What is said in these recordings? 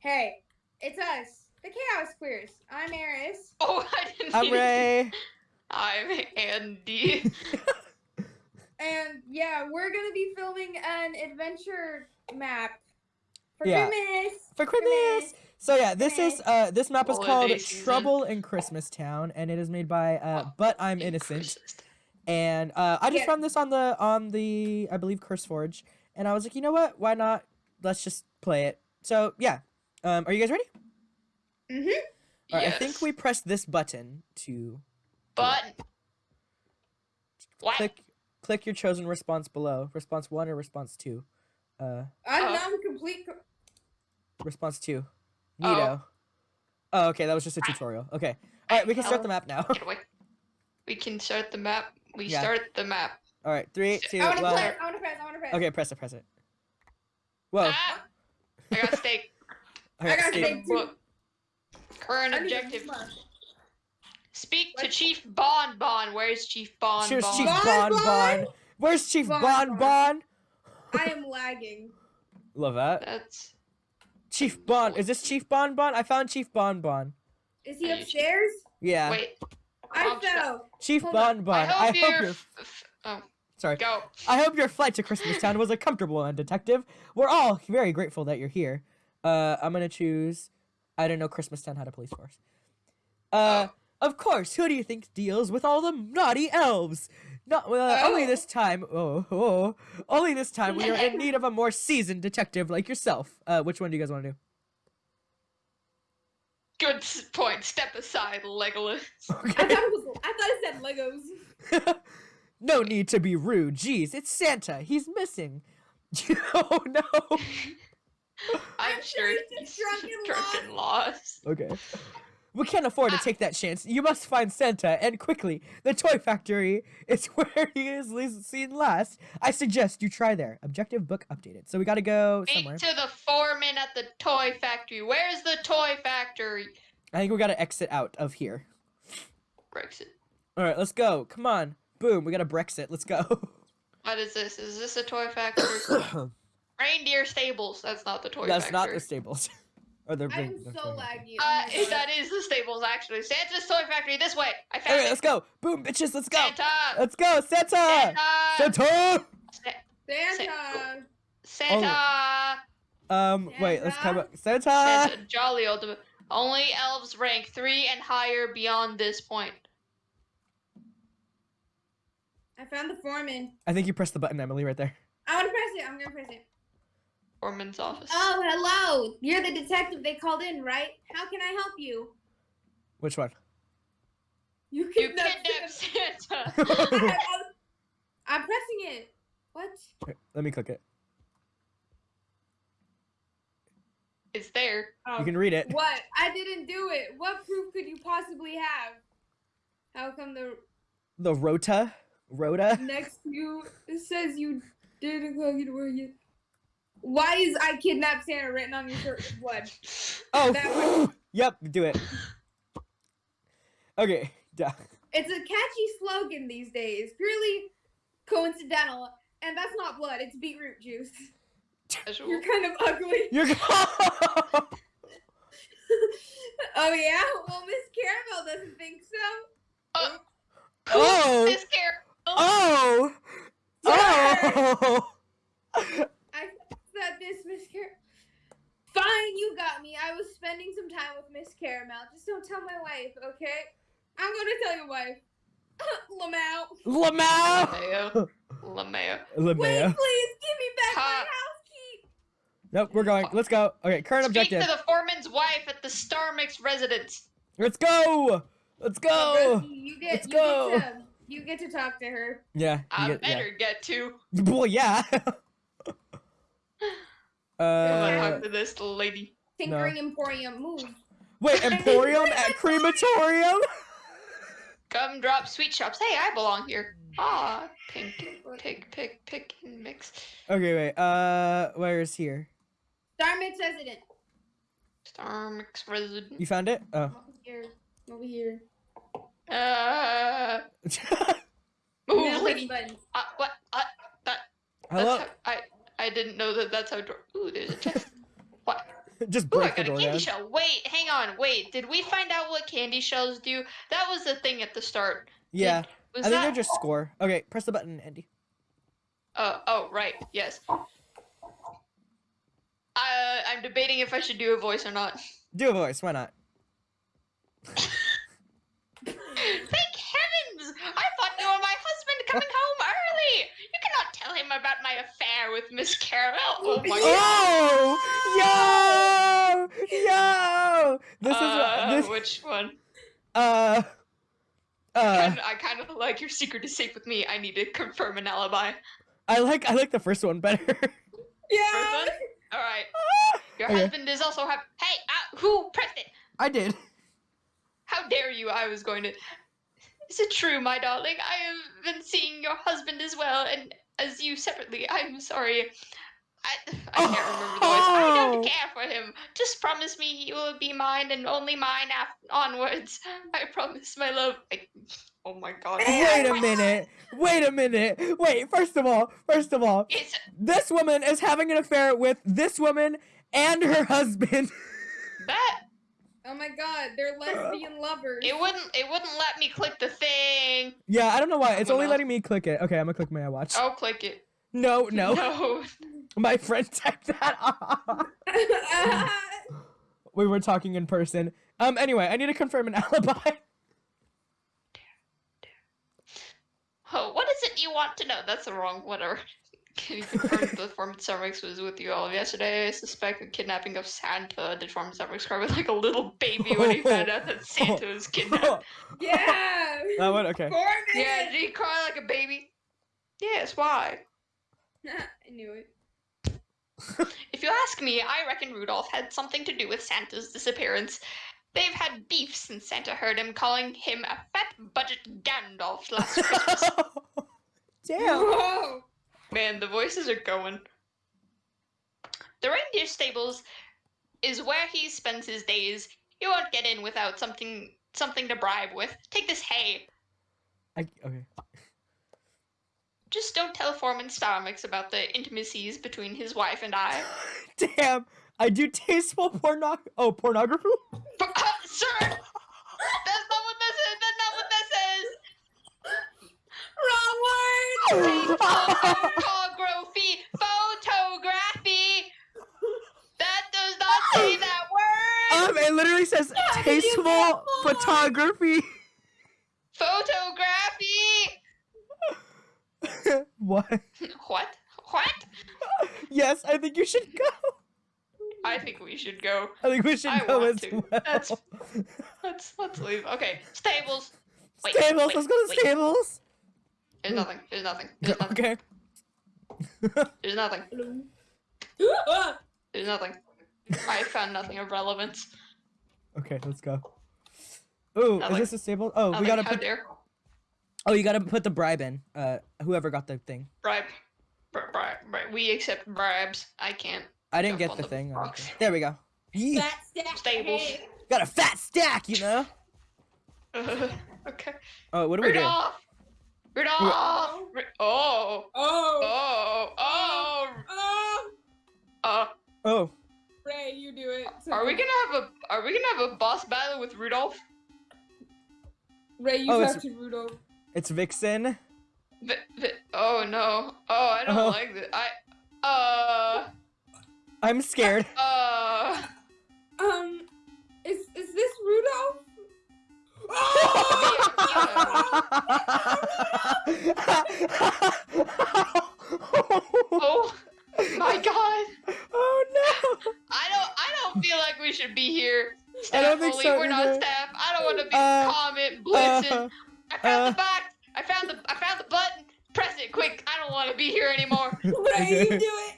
Hey, it's us, the Chaos Queers. I'm Eris. Oh, I didn't see. I'm Ray. I'm Andy. And yeah, we're gonna be filming an adventure map for Yeah. Christmas. For Christmas. So yeah, this is uh this map is Holiday called season. Trouble in Christmas Town, and it is made by uh Oh, But I'm in Innocent. And uh I just Yeah. found this on the on the I believe Curse Forge, and I was like, you know what? Why not? Let's just play it. So yeah, um, are you guys ready? Mm-hmm. All right, I think we press this button to But what? click click your chosen response below. Response one or response two. Uh, I'm Unknown complete. response two. Oh. Oh, okay, that was just a tutorial. Okay. All right, we can start the map now. We, we can start the map. We Yeah. start the map. All right, three, two, I wanna one. press. I wanna press. I wanna press. Okay, press it, press it. Whoa. Ah! I got steak. I got Steve. steak. too. Look. Current I need a objective. Speak to Chief Bon Bon. Where's Chief Bon Cheers, Bon? Chief Bon Bon Bon. Bon. Where's Chief Bon Bon Bon. Bon? I am lagging. Love that. That's Chief Bon. Is this Chief Bon Bon? I found Chief Bon Bon. Is he Are you- upstairs? Yeah. wait. I I'm fell. Chief hold Bon. Bon. I hope you're. your f- f- oh, sorry. go. I hope your flight to Christmas Town was a comfortable one, Detective. We're all very grateful that you're here. Uh, I'm gonna choose. I don't know Christmas Town had a police force. Uh, of course. Who do you think deals with all the naughty elves? Not uh, only Oh. this time. Oh, oh, only this time we are in need of a more seasoned detective like yourself. Uh, which one do you guys want to do? Good s- point. Step aside, Legolas. I thought it was. I thought it said Legos. no need to be rude. Jeez, it's Santa. He's missing. oh no. I'm, I'm sure sure he's he's drunk and drunk and lost. Okay. We can't afford to ah. take that chance. You must find Santa, and quickly. The toy factory is where he is least seen last. I suggest you try there. Objective book updated. So we gotta go Speak somewhere. to the foreman at the toy factory. Where's the toy factory? I think we gotta exit out of here. Brexit. All right, let's go. Come on. Boom. We gotta Brexit. Let's go. What is this? Is this a toy factory? Reindeer stables. That's not the toy factory. That's factory. not the stables. or the I'm so laggy. Uh, Oh that is the stables actually. Santa's toy factory. This way. I found Okay, it. let's go. Boom, bitches. Let's go. Santa. Let's go, Santa. Santa. Santa. Santa. Santa. Um, wait. Let's come Santa. up. Santa. Santa. Jolly old. Only elves rank three and higher beyond this point. I found the foreman. I think you pressed the button, Emily, right there. I want to press it. I'm gonna press it. Foreman's office. Oh, hello. You're the detective they called in, right? How can I help you? Which one? You you kidnapped kidnapped Santa. Santa. I'm pressing it. What? Wait, Let me click it. it's there. Oh. You can read it. What? I didn't do it. What proof could you possibly have? How come the The rota. Rota. next to you it says you didn't go get where you? Why is I kidnapped Santa written on your shirt with blood? Oh. That yep. Do it. Okay. Duh. It's a catchy slogan these days, purely coincidental, and that's not blood. It's beetroot juice. Casual. You're kind of ugly. You're. oh yeah. Well, Miss Caramel doesn't think so. Uh, Oh. This care. oh. Oh. I this, Miss Car. Fine, you got me. I was spending some time with Miss Caramel. Just don't tell my wife, okay? I'm gonna tell your wife. Lamau. Lamau. Lameo. Lameo. Wait, Lamau. please give me back my house key. Nope. We're going. Let's go. Okay. Current Speak objective. to the foreman's wife at the Star Mix residence. Let's go. Let's go. Oh, Rosie, you get, Let's you go. Get to, you get to talk to her. Yeah. I get- yeah. better get to. Well, yeah. I'm gonna uh, talk to this lady. Tinkering Emporium, move. wait, Emporium at crematorium? Come drop sweet shops. Hey, I belong here. Ah, pink, pick, pick, pick, and mix. Okay, wait. Uh, where is here? Star Mix resident. Star Mix resident. You found it? Oh. Over here. Over here. Uh, move, lady. push. Uh, what? Uh, that. Hello. That's how, I I didn't know that. That's how. Door, ooh, there's a chest. what? Just Ooh, I break got a candy down. shell. Wait, hang on. Wait, did we find out what candy shells do? That was the thing at the start. Yeah, Was I think that? they're just score. Okay, press the button, Andy. Uh, oh, right. Yes. Uh, I'm debating if I should do a voice or not. Do a voice. Why not? Thank heavens! I thought you were my husband coming home early. You cannot tell him about my affair with Miss Caramel. Oh my god. Oh, yo, yo! This is uh, what this. which one? Uh, uh. I kind of like your secret is safe with me. I need to confirm an alibi. I like I like the first one better. Yeah. First one? All right. Your Okay. husband is also have. Hey, uh, who pressed it? I did. How dare you? I was going to. Is it true, my darling? I have been seeing your husband as well, and as you separately. I'm sorry. I, I can't oh, remember the voice. I Oh. don't care for him. Just promise me you will be mine and only mine af- onwards. I promise, my love. I, oh my god. Wait a minute. Wait a minute. Wait. First of all, first of all, It's this woman is having an affair with this woman and her husband. that. Oh my god, they're lesbian lovers. It wouldn't. It wouldn't let me click the thing. yeah, I don't know why. It's only letting me click it. Okay, I'm gonna click my watch. I'll click it. No, no. No. My friend typed that off. We were talking in person. Um. Anyway, I need to confirm an alibi. Oh, what is it you want to know? That's the wrong whatever. Can you confirm the Deformed Cervix was with you all yesterday? I suspect the kidnapping of Santa. Deformed Cervix cried like a little baby when he oh, found out that Santa was kidnapped. yeah. that one. Okay. Four Yeah, minutes. did he cry like a baby? Yes, why? I knew it. If you ask me, I reckon Rudolph had something to do with Santa's disappearance. They've had beef since Santa heard him calling him a fat budget Gandalf last Christmas. Damn. Whoa. Man, the voices are going. The reindeer stables is where he spends his days. You won't get in without something something to bribe with. Take this hay. I, okay. Just don't tell Foreman Starmix about the intimacies between his wife and I. Damn. I do tasteful porno. Oh, pornography. But, uh, sir, that's not what this is. That's not what this is. Wrong word. Photography, photography. That does not say that word. Um, it literally says How tasteful photography. Photography. what? What? What? Yes, I think you should go. I think we should go. I think we should I go as to. well. That's- Let's let's leave. Okay, stables. Wait, stables. wait, Let's go to wait. stables. There's nothing. There's nothing. There's nothing. Okay. There's nothing. There's nothing. I found nothing of relevance. okay, let's go. Ooh, is this a stable? Oh, we gotta How put. dare Oh, you gotta put the bribe in. Uh, whoever got the thing. bribe. Bri- bribe. bribe. We accept bribes. I can't. I didn't get the the thing. box. There we go. Yeah. Fat stack. Stables. Got a fat stack, you know. okay. Oh, what do we do? Rudolph. Rudolph. Oh. Oh. Oh. Oh. Oh. Uh. Oh, Ray, you do it. Are we gonna have a Are we gonna have a boss battle with Rudolph? Ray, you Oh, talk it's- to Rudolph. it's Vixen. Vi- vi- oh no. Oh, I don't Oh. like this. I. Uh. I'm scared. Uh. Um, is is this Rudolph? Oh my God. oh no! I don't. I don't feel like we should be here. I don't think only. so We're not staff. I don't want to be Uh, comment blitzing. Uh, I found uh. the box. I found the. I found the button. Press it quick. I don't want to be here anymore. Ray, Okay. you do it.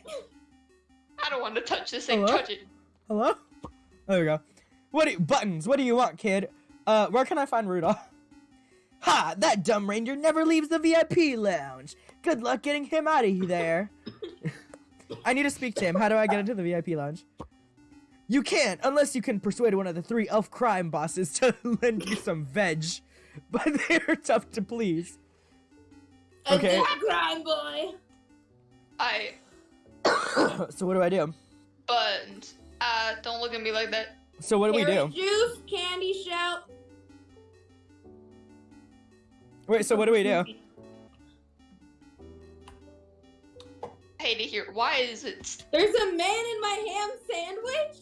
I don't want to touch this thing. Hello? Touch it. Hello? There we go. What do buttons? What do you want, kid? Uh, where can I find Rudolph? Ha! That dumb ranger never leaves the VIP lounge. Good luck getting him out of there. I need to speak to him. How do I get into the VIP lounge? You can't unless you can persuade one of the three elf crime bosses to lend you some veg. But they're tough to please. Okay. And then crime boy. I so what do I do? buttons. Uh, don't look at me like that. So what do we do? Juice, candy shell. Wait, so what do we do? Hey, to hear. Why is it? There's a man in my ham sandwich.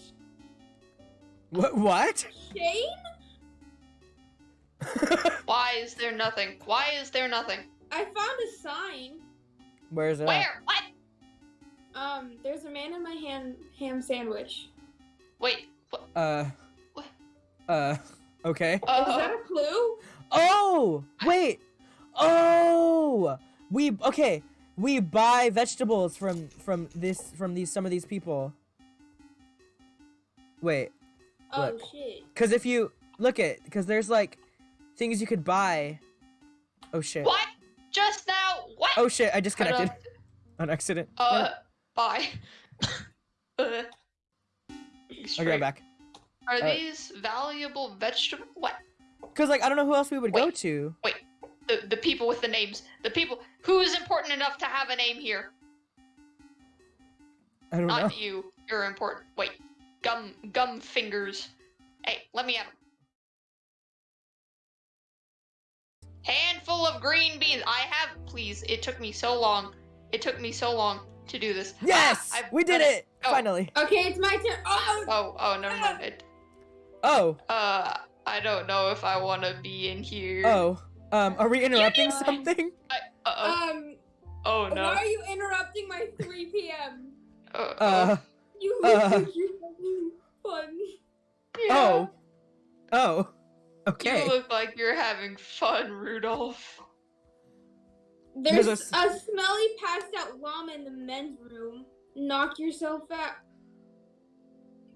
What? What? Shane? Why is there nothing? Why is there nothing? I found a sign. Where is it? at? Where? What? Um, there's a man in my ham ham sandwich. Wait. What? Uh. What? Uh. Okay. Is Uh, that a clue? Oh, wait. Oh, we okay. We buy vegetables from from this from these some of these people. Wait, Oh Look. shit. because if you look at because there's like things you could buy. Oh shit. what? Just now? What? Oh shit! I disconnected on accident. Uh, bye. uh, straight. back. Are Uh, these valuable vegetable? What? Cause like I don't know who else we would go to. Wait. to. The the people with the names. The people who is important enough to have a name here. I don't know. Not you. You're important. Wait. Gum gum fingers. Hey, let me have 'em. Handful of green beans. I have. Please. It took me so long. It took me so long to do this. Yes, Ah, we did done it Oh. finally. Okay, it's my turn. Oh, Oh, oh, never mind. It, Oh, uh, I don't know if I want to be in here. oh. Um, are we interrupting fine. something? Uh oh. um, Oh why are you interrupting my 3 p.m.? Uh, Uh, You look Uh. like you're having fun. yeah. oh, oh. Okay. You look like you're having fun, Rudolph. There's There's a, a smelly passed out llama in the men's room. Knock yourself out.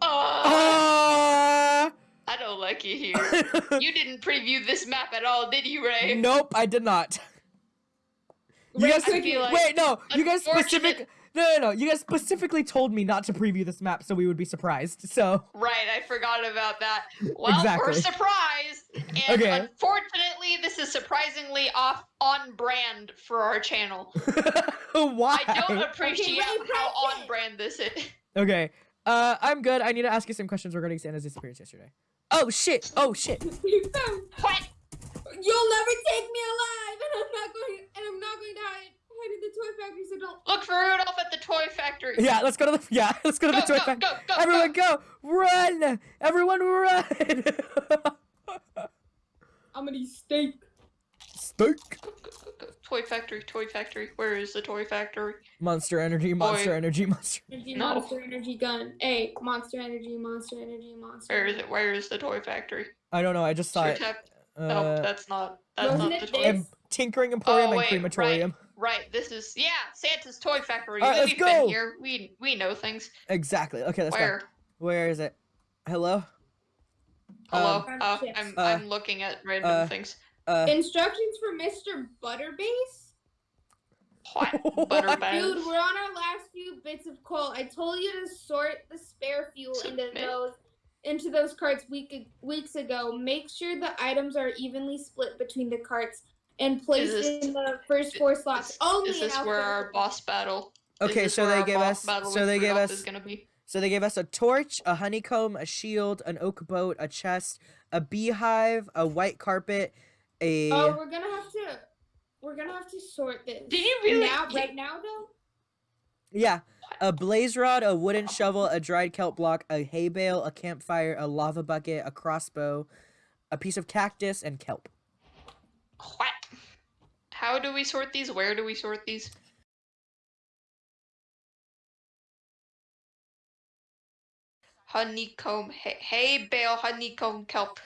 Uh, Ah! I don't like you here. You didn't preview this map at all, did you, Ray? nope, I did not. You guys, I like- wait, no, you guys Unfortunate- specific, no, no, no, you guys specifically told me not to preview this map, so we would be surprised. So, Right, I forgot about that. Well, Exactly. we're surprised, and Okay. unfortunately, this is surprisingly off on brand for our channel. why? I don't appreciate Ray, how on brand this is. Okay, uh, I'm good. I need to ask you some questions regarding Santa's disappearance yesterday. Oh shit! Oh shit! What? You'll never take me alive, and I'm not going. And I'm not going to hide, hide in the toy factory. So don't. Look for Rudolph at the toy factory. Yeah, let's go to the yeah, let's go to Go, the toy go, factory. go, go, Everyone go. go! Run! Everyone run! I'm gonna eat steak. Steak. Toy factory, toy factory. Where is the toy factory? Monster energy, monster Boy. energy, monster. Energy, No. monster energy gun. Hey, monster energy, monster energy, monster. Where is it? Where is the toy factory? I don't know. I just saw Toy it. tap. Uh, no, that's not. That's Wasn't not the it toy. this? and Tinkering Emporium Oh, and Crematorium. Right. This is yeah, Santa's toy factory. All right, let's We've go. been here. We we know things. Exactly. Okay, let's Where? go. Where is it? Hello. Hello. Um, uh. I'm Uh, I'm looking at random uh, things. Uh. Instructions for Mr. Butterbase. What? what? Butterbath. Dude, we're on our last few bits of coal. I told you to sort the spare fuel into those into those carts week weeks ago. Make sure the items are evenly split between the carts and placed this- in the first four slots. Is, Only is this where our boss battle? Okay, so they gave us. So they gave us. Is gonna be. So they gave us a torch, a honeycomb, a shield, an oak boat, a chest, a beehive, a white carpet, a. Oh, eh, we're gonna have to. We're gonna have to sort this. Did you really? now? did- Right now, though. Yeah, a blaze rod, a wooden shovel, a dried kelp block, a hay bale, a campfire, a lava bucket, a crossbow, a piece of cactus, and kelp. What? How do we sort these? Where do we sort these? Honeycomb, hay, hay bale, honeycomb, kelp.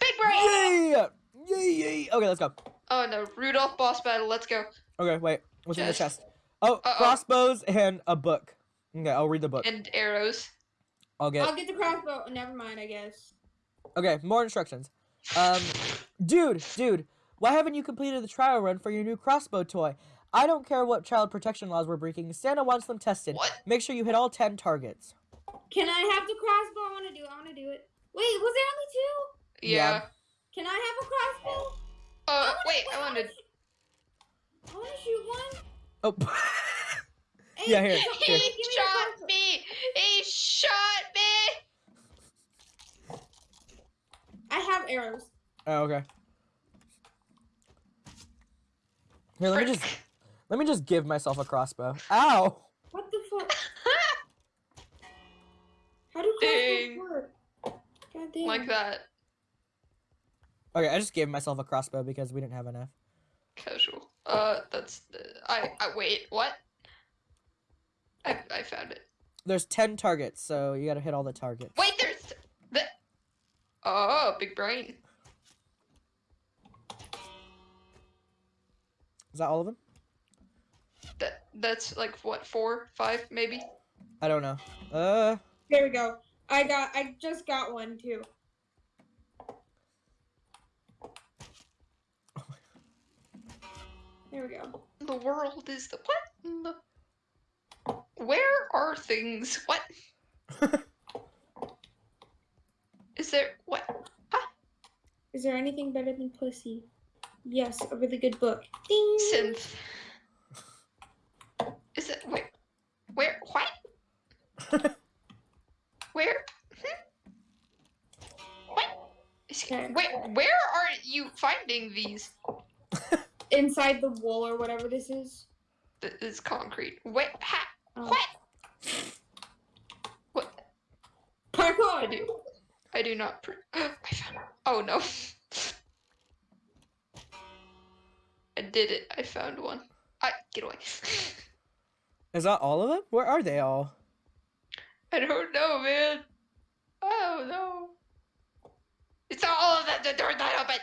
Big brain! Yay! Yay! Yay! Okay, let's go. Oh no, Rudolph boss battle. Let's go. Okay, wait. What's in the Chest. chest? Oh, Uh-oh. crossbows and a book. Okay, I'll read the book. And arrows. I'll get. I'll get the crossbow. Never mind. I guess. Okay, more instructions. Um, dude, dude, why haven't you completed the trial run for your new crossbow toy? I don't care what child protection laws we're breaking. Santa wants them tested. What? Make sure you hit all ten targets. Can I have the crossbow? I want to do. it. I want to do it. Wait, was there only two? Yeah. Yeah. Can I have a crossbow? Uh, wait, I wanted. I want to shoot one. Oh, Hey, Yeah, here, hey, here. give He me shot crossbow. me! He shot me! I have arrows. Oh, okay. Here, let me just let me just give myself a crossbow. Ow! What the fuck? How do Ding. crossbows work? God damn. like that. Okay, I just gave myself a crossbow because we didn't have enough. Casual. Uh, that's. I. I wait. What? I. I found it. There's ten targets, so you gotta hit all the targets. Wait, there's the. Oh, big brain. Is that all of them? That. That's like what four, five, maybe. I don't know. Uh, There we go. I got. I just got one too. There we go. The world is the what? the- Where are things? What is there? What? Is there anything better than pussy? Yes, a really good book. Ding. Synth. Is it? Wait. Where? What? Where? Hmm? What? Where? Where are you finding these? Inside the wool or whatever this is. Th- This concrete. Wait. Ha. Oh. What? What? I do. I do not. Pr- I found. Oh no. I did it. I found one. I get away. is that all of them? Where are they all? I don't know, man. I don't. It's not all of that. The door's not open.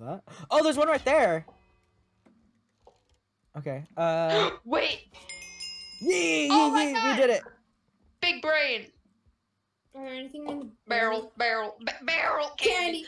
Love that. Oh, there's one right there. Okay. Uh, Wait, yee, yee, Oh my yee, we did it. big brain. Are there anything in the Barrel, barrel, barrel candy. Candy.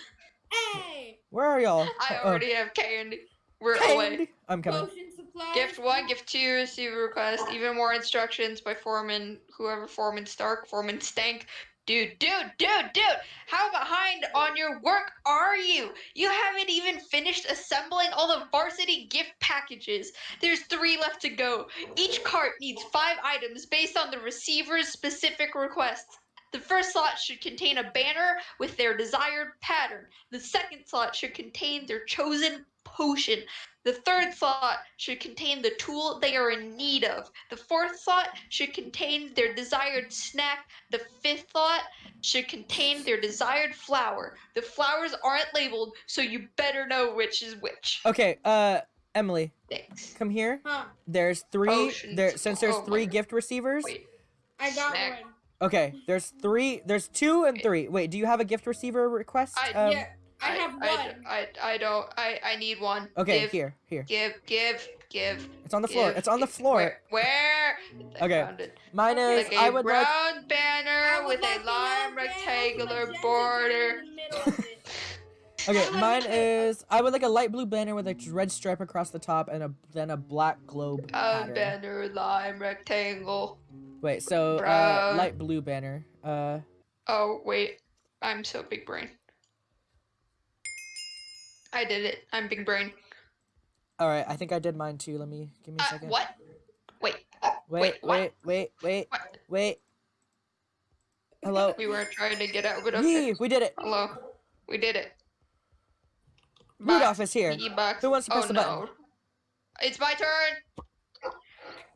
Hey. Where are y'all? I Oh, already have candy. We're oh, away. I'm coming. Potion supply. Gift one, gift two, receive a request. Even more instructions by Foreman, whoever Foreman Stark, Foreman Stank. Dude, dude, dude, dude! How behind on your work are you? You haven't even finished assembling all the varsity gift packages. There's three left to go. Each cart needs five items based on the receiver's specific requests. The first slot should contain a banner with their desired pattern. The second slot should contain their chosen potion. The third thought should contain the tool they are in need of. The fourth thought should contain their desired snack. The fifth thought should contain their desired flower. The flowers aren't labeled, so you better know which is which. Okay. Uh, Emily, Thanks. come here. Huh. There's three. Potions. There since there's Oh my three gift receivers. Wait. I got Snack. one. Okay. There's three. There's two and three. Wait. Do you have a gift receiver request? I- Um, yeah. I have one. I, I, I don't. I, I need one. Okay. Give, Here. Here. Give. Give. Give. It's on the floor. It's on the floor. Where? where? Okay. Mine is. Like a I would like. brown banner I would with like a the lime red rectangular border. in the middle of it. Okay, mine is. I would like a light blue banner with a red stripe across the top and a then a black globe A pattern. banner lime rectangle. Wait, so uh, light blue banner. Uh, Oh wait, I'm so big brain. I did it. I'm big brain. all right. I think I did mine too. Let me give me a Uh, second. what? Wait. Wait, wait, wait, wait, wait, What? wait. Hello. We weren't trying to get out, but okay. We did it. Hello. We did it. Rudolph is here. E-box. Who wants to press oh, the button? no. It's my turn.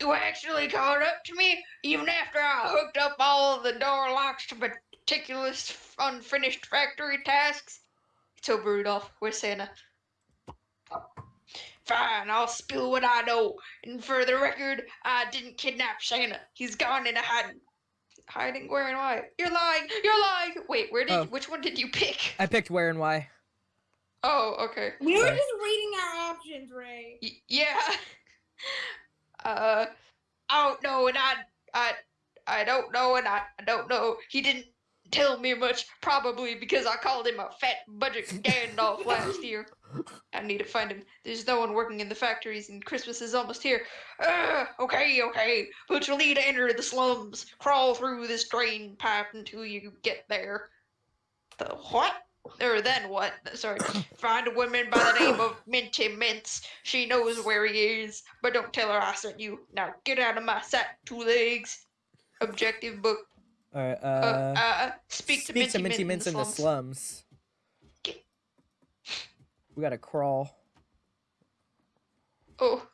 You actually caught up to me, even after I hooked up all the door locks to meticulous, unfinished factory tasks. It's over, Rudolph. Where's Santa? Fine, I'll spill what I know. And for the record, I didn't kidnap Santa. He's gone into hiding. Hiding? Where and why? You're lying. You're lying. Wait, where did? Oh. Which one did you pick? I picked where and why. Oh, okay. We were Sorry. just reading our options, Ray. Y- yeah. Uh, I don't know, and I, I, I don't know, and I, I don't know. He didn't tell me much, probably because I called him a fat budget Gandalf last year. I need to find him. There's no one working in the factories, and Christmas is almost here. Uh, okay, okay, but you'll need to enter the slums. Crawl through this drain pipe until you get there. The what? Or then what? Sorry. Find a woman by the name of Minty Mints. She knows where he is, but don't tell her I sent you. Now get out of my sight, two legs. Objective book. All right. Uh, Uh, uh, speak, to Minty, Minty Mints in the slums. Get- We gotta crawl. Oh,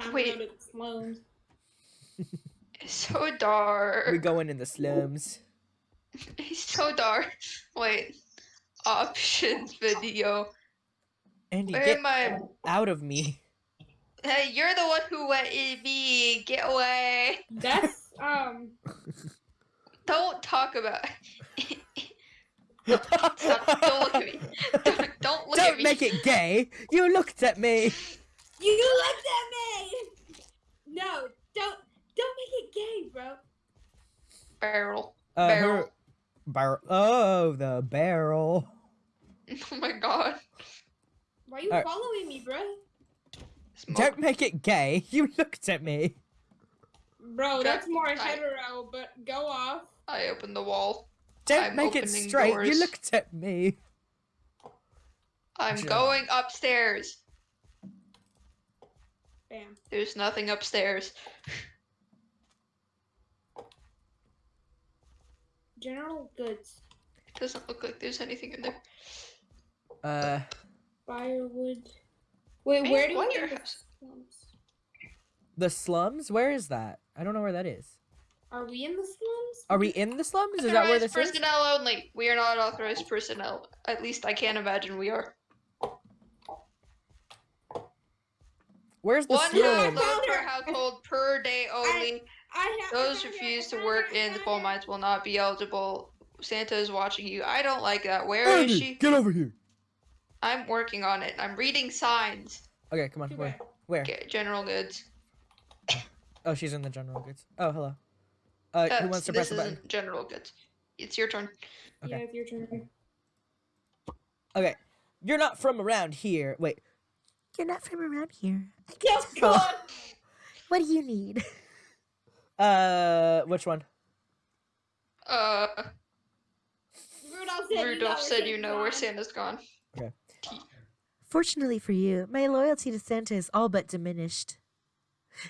Time Wait. to go to the slums. it's so dark. We're going in the slums. It's so dark. Wait. Options video. Andy, Where get am I? out of me. Hey, you're the one who went in me. Get away. That's um. Don't talk about. Stop, don't look at me. Don't, don't look at me. Don't make it gay. You looked at me. You looked at me. No, don't don't make it gay, bro. Barrel. Uh, Barrel. her- barrel. Oh, the barrel. Oh my god. Why are you Alright. following me, bro? Smoke. Don't make it gay. You looked at me. Bro, that's more I- hetero, but go off. I opened the wall. Don't I'm make it straight. doors. You looked at me. I'm Joe. going upstairs. Bam. There's nothing upstairs. General goods. It Doesn't look like there's anything in there. Uh, Firewood. Wait, Man, where do we wonder get the slums? the slums. Where is that? I don't know where that is. Are we in the slums? Are we in the slums? Is that where Authorized this is? personnel only. We are not authorized personnel. At least I can't imagine we are. Where's the One slum? household per household per day only. I have. Those refuse to work in the coal mines will not be eligible. Santa is watching you. I don't like that. Where is Andy, she? get over here. I'm working on it. I'm reading signs. Okay, come on. Where? Where? Get general goods. Oh, she's in the general goods. Oh, hello. Uh, who That's- wants to this press the button? isn't general goods. It's your turn. Okay. Yeah, it's your turn. Okay, you're not from around here. Wait, you're not from around here. I guess Yes, tell. God. What do you need? Uh, which one? Uh, Rudolph said, Rudolph said you know where Santa's Santa's gone. Okay. Fortunately for you, my loyalty to Santa is all but diminished.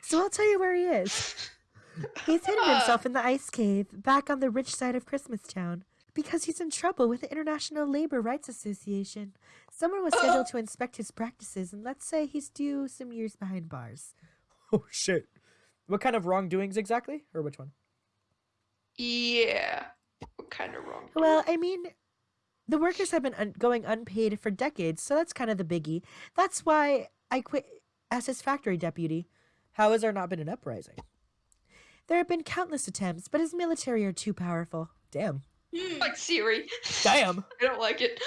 So I'll tell you where he is. He's hidden ah. himself in the ice cave, back on the rich side of Christmastown, because he's in trouble with the International Labor Rights Association. Someone was scheduled to inspect his practices, and let's say he's due some years behind bars. Oh shit! What kind of wrongdoings exactly, or which one? Yeah. What kind of wrong? Well, I mean, the workers have been un- going unpaid for decades, so that's kind of the biggie. That's why I quit as his factory deputy. How has there not been an uprising? There have been countless attempts, but his military are too powerful. Damn. Hmm, Like Siri. Damn. I don't like it.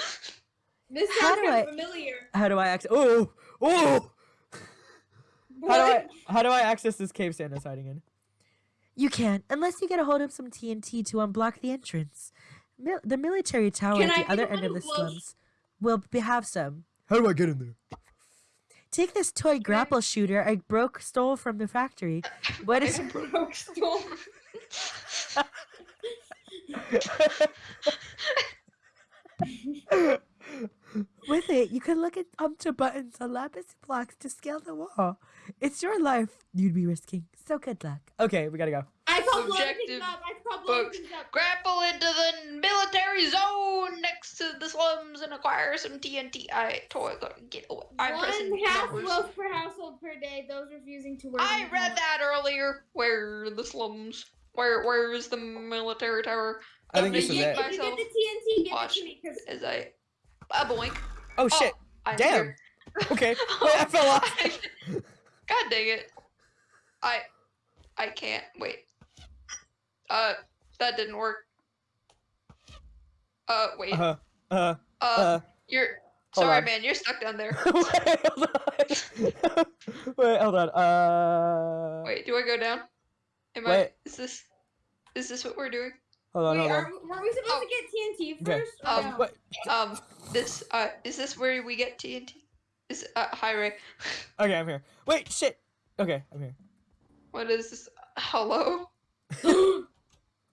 this How sounds do I- familiar. How do I access? Oh, oh! How do I? How do I access this cave Santa's hiding in? You can't, unless you get a hold of some TNT to unblock the entrance. Mil- the military tower Can at the get other end of the close? slums will be- have some. How do I get in there? Take this toy grapple shooter I broke stole from the factory. What is Broke stole? with it? You can look at up to buttons on lapis blocks to scale the wall. It's your life you'd be risking. So good luck. okay, we gotta go. I call blowing Objective things up. I call blowing things up. Grapple into the slums and acquire some TNT. I toy gun. Get away. I'm One half numbers. loaf per household per day. Those refusing to work. I in read home. that earlier. Where are the slums? Where where is the military tower? I think I'm this If you gonna get- If you get the TNT, give Watch. it to me because As I a boink. Oh shit! I'm Damn. here. Okay. Wait, I fell off. God dang it. I I can't wait. Uh that didn't work. Uh wait. Uh, uh, Uh, uh. you're hold sorry on. man, you're stuck down there. Wait, hold on. Wait, hold on. Uh. Wait, do I go down? Am I is this is this what we're doing? Hold on, wait, hold on. we- were we supposed Oh. to get TNT first? or Um, no? Um this uh is this where we get TNT? Is uh hi Ray. Okay, I'm here. Wait, shit. Okay, I'm here. What is this? Hello?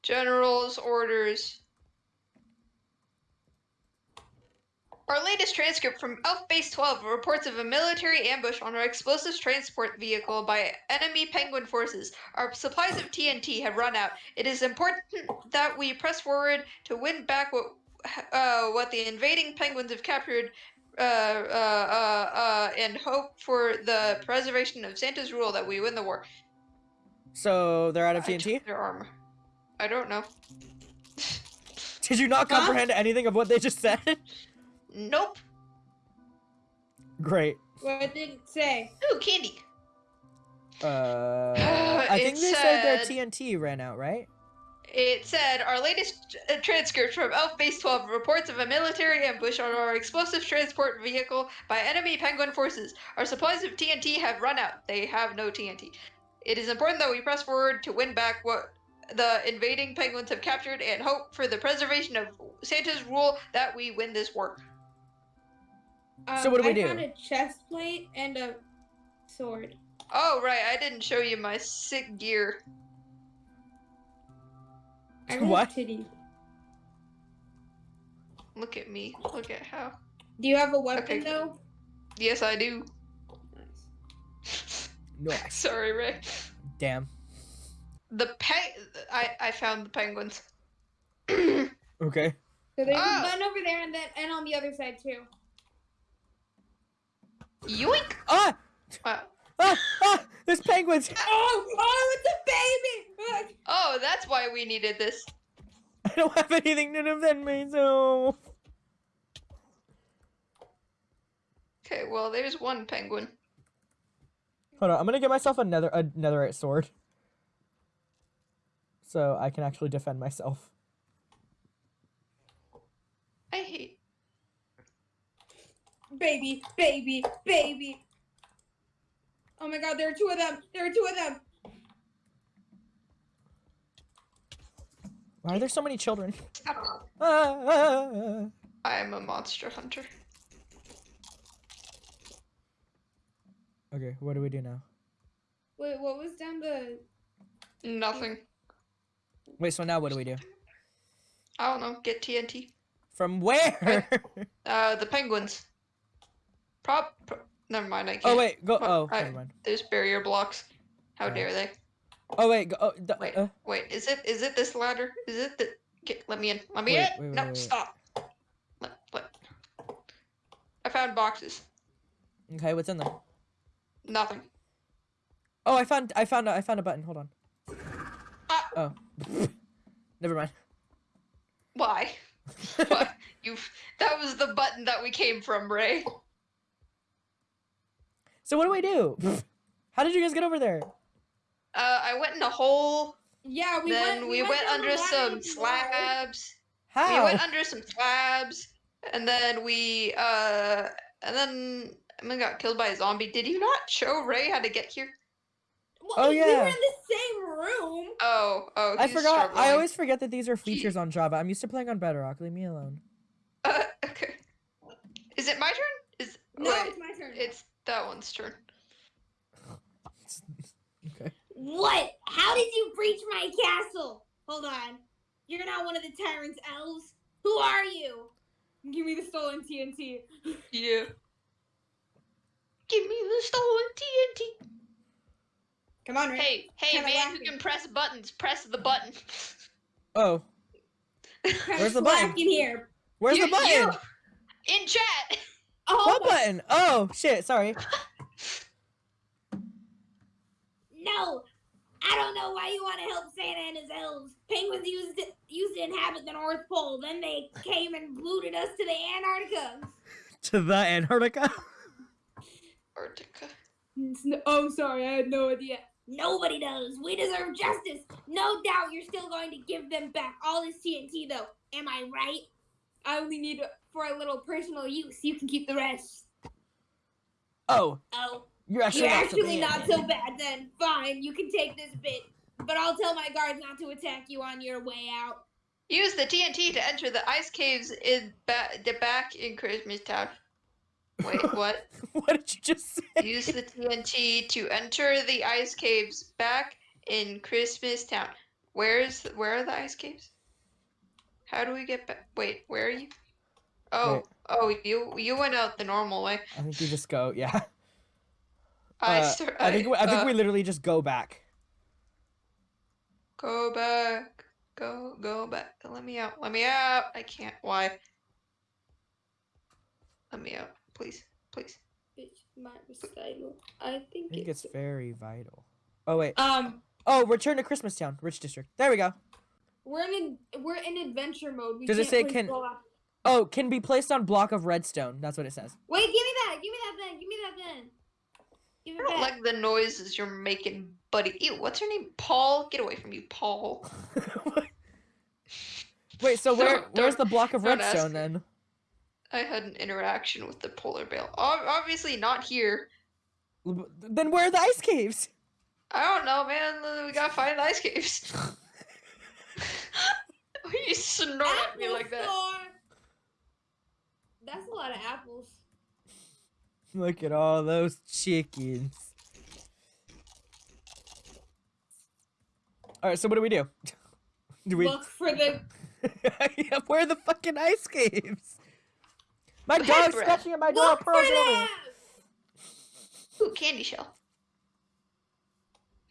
General's orders. Our latest transcript from Elf Base 12 reports of a military ambush on our explosives transport vehicle by enemy penguin forces. Our supplies of TNT have run out. It is important that we press forward to win back what uh, what the invading penguins have captured uh, uh, uh, uh, and hope for the preservation of Santa's rule that we win the war. So they're out of TNT. Their armor. I don't know. Did you not Huh? comprehend anything of what they just said? Nope. Great. What did it say? Ooh, candy. Uh, I think It they said their TNT ran out, right? It said our latest uh, transcript from Elf Base 12 reports of a military ambush on our explosive transport vehicle by enemy penguin forces. Our supplies of TNT have run out. They have no TNT. It is important that we press forward to win back what the invading penguins have captured and hope for the preservation of Santa's rule that we win this war. So what do we Um, I do? found a chest plate and a sword. Oh, right, I didn't show you my sick gear. I have What? Titties. Look at me. Look at how. Do you have a weapon Okay. though? Yes, I do. Nice. Sorry, Ray. Damn. The pe- I I found the penguins. Okay. So there's Oh. a gun over there and then and on the other side too. Yoink! Ah! Wow. Ah! Ah! There's penguins! Oh, oh, it's a baby! Oh, that's why we needed this. I don't have anything to defend myself. Okay, well, there's one penguin. Hold on, I'm gonna get myself a nether a netherite sword. So I can actually defend myself. I hate. Baby, baby, baby. Oh my god, there are two of them. There are two of them. Why are there so many children? Stop. Ah, ah, ah, ah. I am a monster hunter. Okay, what do we do now? Wait, what was down the Nothing. Wait, so now what do we do? I don't know. Get TNT. From where? Uh, the penguins. Prop. Pro- Never mind. I can't. oh wait, go. Oh, I- never mind. There's barrier blocks. How Oh. dare they? Oh wait, go. Oh, d- Wait. uh, Wait. Is it? Is it this ladder? Is it the? Get, let me in. Let me Wait, in. wait, wait, no, wait, wait. stop. Let, let. I found boxes. okay, what's in them? Nothing. Oh, I found. I found. a- I found a button. Hold on. Ah. Oh. never mind. Why? what? You. That was the button that we came from, Ray. So what do we do? How did you guys get over there? Uh, I went in a hole. Yeah, we then went we, went, down the under some with the water. slabs. How? We went under some slabs, and then we uh, and then Emma got killed by a zombie. Did you not show Ray how to get here? Well, Oh, We were in the same room. Oh, oh, I he's forgot. I always forget that these are features on Java. I'm used to playing on Bedrock. Leave me alone. Uh, okay. Is it my turn? Is No, wait, it's my turn. it's that one's turn. okay. What? How did you breach my castle? Hold on. You're not one of the tyrant's elves. Who are you? Give me the stolen TNT. Yeah. Give me the stolen TNT. Come on, Ray. Hey, hey, Kinda man who can press buttons, press the button. Oh, where's the button? slacking here. where's You- the button? you- In chat. Oh, What my- button? Oh shit! Sorry. No, I don't know why you want to help Santa and his elves. Penguins used to, used to inhabit the North Pole. Then they came and booted us to the Antarctica. To the Antarctica. Antarctica. Oh, sorry, I had no idea. Nobody does. We deserve justice. No doubt you're still going to give them back all this TNT, though. Am I right? I only need it for a little personal use. You can keep the rest. Oh, Oh, you're actually you're not so actually bad. not so bad then. Fine, you can take this bit. But I'll tell my guards not to attack you on your way out. Use the TNT to enter the ice caves in ba- the back in Christmas Town. Wait, what? what did you just say? Use the TNT to enter the ice caves back in Christmas Town. Where's where are the ice caves? How do we get back? Wait, where are you? Oh, Wait. oh, you you went out the normal way. I think you just go. Yeah. I Uh, start. I think we, I think uh, we literally just go back. Go back. Go go back. Let me out. Let me out. I can't. Why? Let me out, please, please. It's my recital. I think, I think it's, it's very vital. Oh wait. um. Oh, return to Christmas Town, Rich District. There we go. We're in we're in adventure mode. We Does it say can- co-op. Oh, can be placed on block of redstone. That's what it says. Wait, give me that. Give me that then. Give me that then. Give I don't back. like the noises you're making, buddy. Ew, what's your name? Paul? Get away from you, Paul. wait, so where Don't- where's don't- the block of redstone then? I had an interaction with the polar bear. Obviously not here. Then where are the ice caves? I don't know, man. We gotta find the ice caves. you snort at me like that. Store. That's a lot of apples. Look at all those chickens. All right, so what do we do? Do we? Look for the. Yeah, where are the fucking ice caves? My Head dog's breath. scratching at my door. Look for Pearl's over. them. Ooh, candy shell.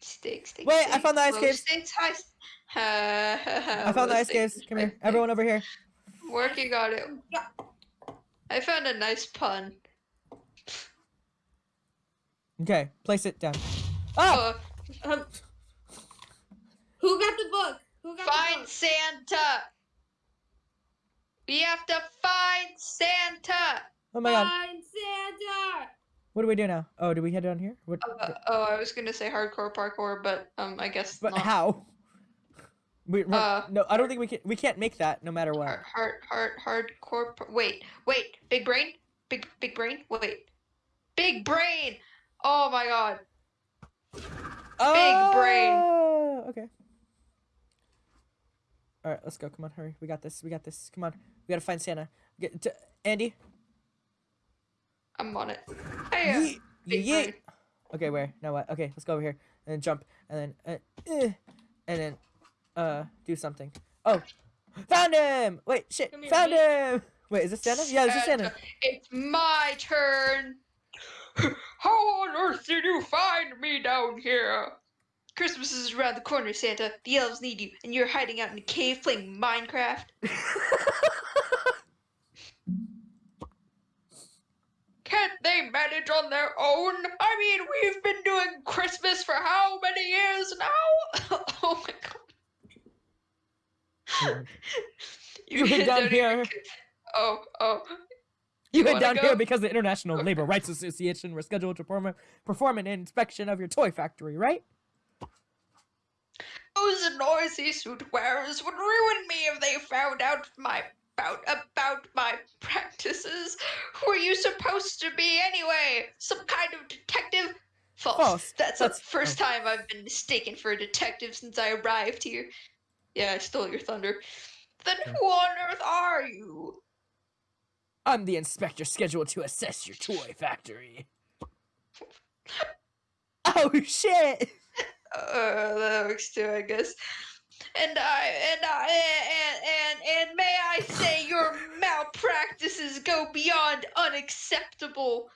Steak, steak. Wait, I found the ice Low caves. Stakes, high. Ha, ha, ha, I found the ice caves. Come here, everyone over here. stakes. Working on it. Yeah. I found a nice pun. Okay, place it down. Oh, Uh, Um, who got the book? Who got the find book? Santa. We have to find Santa. oh my god. Find Santa. What do we do now? Oh, do we head down here? What? Uh, oh, I was gonna say hardcore parkour, but um, I guess but not. how? We, Uh, no, I don't think we can. We can't make that no matter what. Hard, hard, hard, hardcore. Wait, wait. Big brain. Big, big brain. Wait. Big brain. Oh my god. Big brain. Oh, Okay. All right, let's go. Come on, hurry. We got this. We got this. Come on. We gotta find Santa. Get to, Andy. I'm on it. Hey, Yeet. big Yeet. brain. Okay, where? Now what? Okay, let's go over here and then jump and then uh, eh, and then uh do something. Oh, found him! Wait, shit, here, found bitch. him! Wait, is this Santa? Yeah, this is Santa. Santa, It's my turn. How on earth did you find me down here? Christmas is around the corner, Santa. The elves need you, and you're hiding out in a cave playing Minecraft. Can't they manage on their own? I mean, we've been doing Christmas for how many years now? oh my god. Mm. You hid down even here. Oh, oh. You You hid down go? here because the International Labor Rights Association were scheduled to perform, perform an inspection of your toy factory, right? Those noisy suit wearers would ruin me if they found out my about about my practices. Who are you supposed to be anyway? Some kind of detective? False. False. That's, That's- the first oh. time I've been mistaken for a detective since I arrived here. Yeah, I stole your thunder. Then who on earth are you? I'm the inspector scheduled to assess your toy factory. Oh shit! Uh, that works too, I guess. And I and I and and and may I say your malpractices go beyond unacceptable.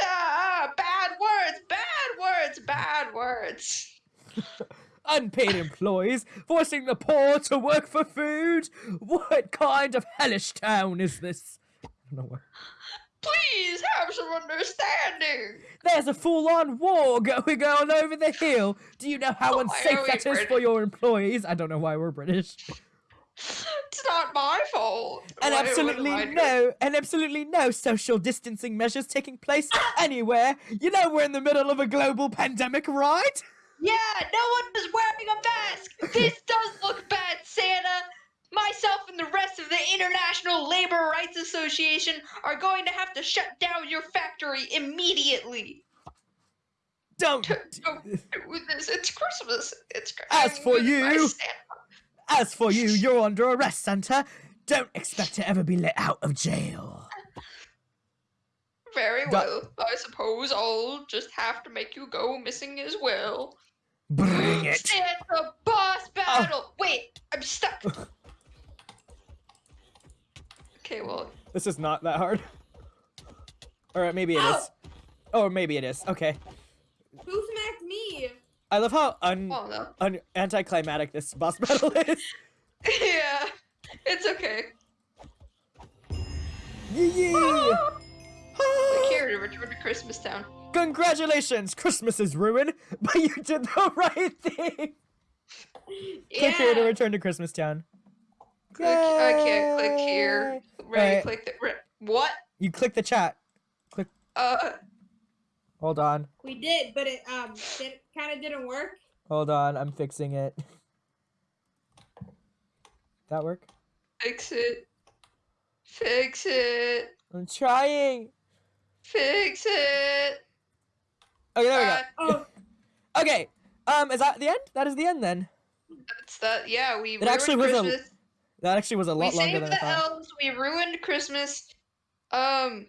Ah, bad words, bad words, bad words. Unpaid employees forcing the poor to work for food? What kind of hellish town is this? I don't know where. Please have some understanding. There's a full-on war going on over the hill. Do you know how Why unsafe that is for your employees? I don't know why we're British. It's not my fault. And what absolutely no, and absolutely no social distancing measures taking place anywhere. You know we're in the middle of a global pandemic, right? Yeah, no one is wearing a mask. This does look bad, Santa. Myself and the rest of the International Labor Rights Association are going to have to shut down your factory immediately. Don't. Don't do this. It's Christmas. It's As for you- As for you, you're under arrest, Santa. Don't expect to ever be let out of jail. Very well. I suppose I'll just have to make you go missing as well. Bring it. Santa boss battle. Oh. Wait, I'm stuck. Okay, well. This is not that hard. Or maybe it is. Ow! Oh, maybe it is. Okay. Who smacked me? I love how un, Oh no. un anticlimactic this boss battle is. yeah. It's okay. Yee! Christmas Town. Congratulations! Christmas is ruined, but you did the right thing. Yeah. Click here to return to Christmas Town. Click, I can't click here. Yay! Right, click the. Re- what? You click the chat. Click. Uh. Hold on. We did, but it um did, kind of didn't work. Hold on. I'm fixing it. That work? Fix it. Fix it. I'm trying. Fix it. Okay, there we Uh, Oh, go. Okay. Um, is that the end? That is the end then. That's that. Yeah, we. It actually ruined was a Christmas. That actually was a we lot longer saved than I the thought. elves. We ruined Christmas. Um,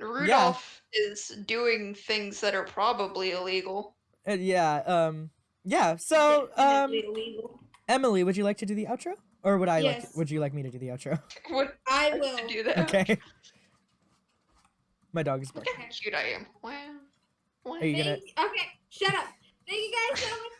Rudolph is doing things that are probably illegal. Uh, yeah. Um. Yeah. So, um, definitely illegal. Emily, would you like to do the outro, or would I like? Yes. Would you like me to do the outro? What? I I will. to do that. Okay. My dog is barking. Look how cute I am. Wow. wow. Are you gonna... Okay, shut up. Thank you guys so much.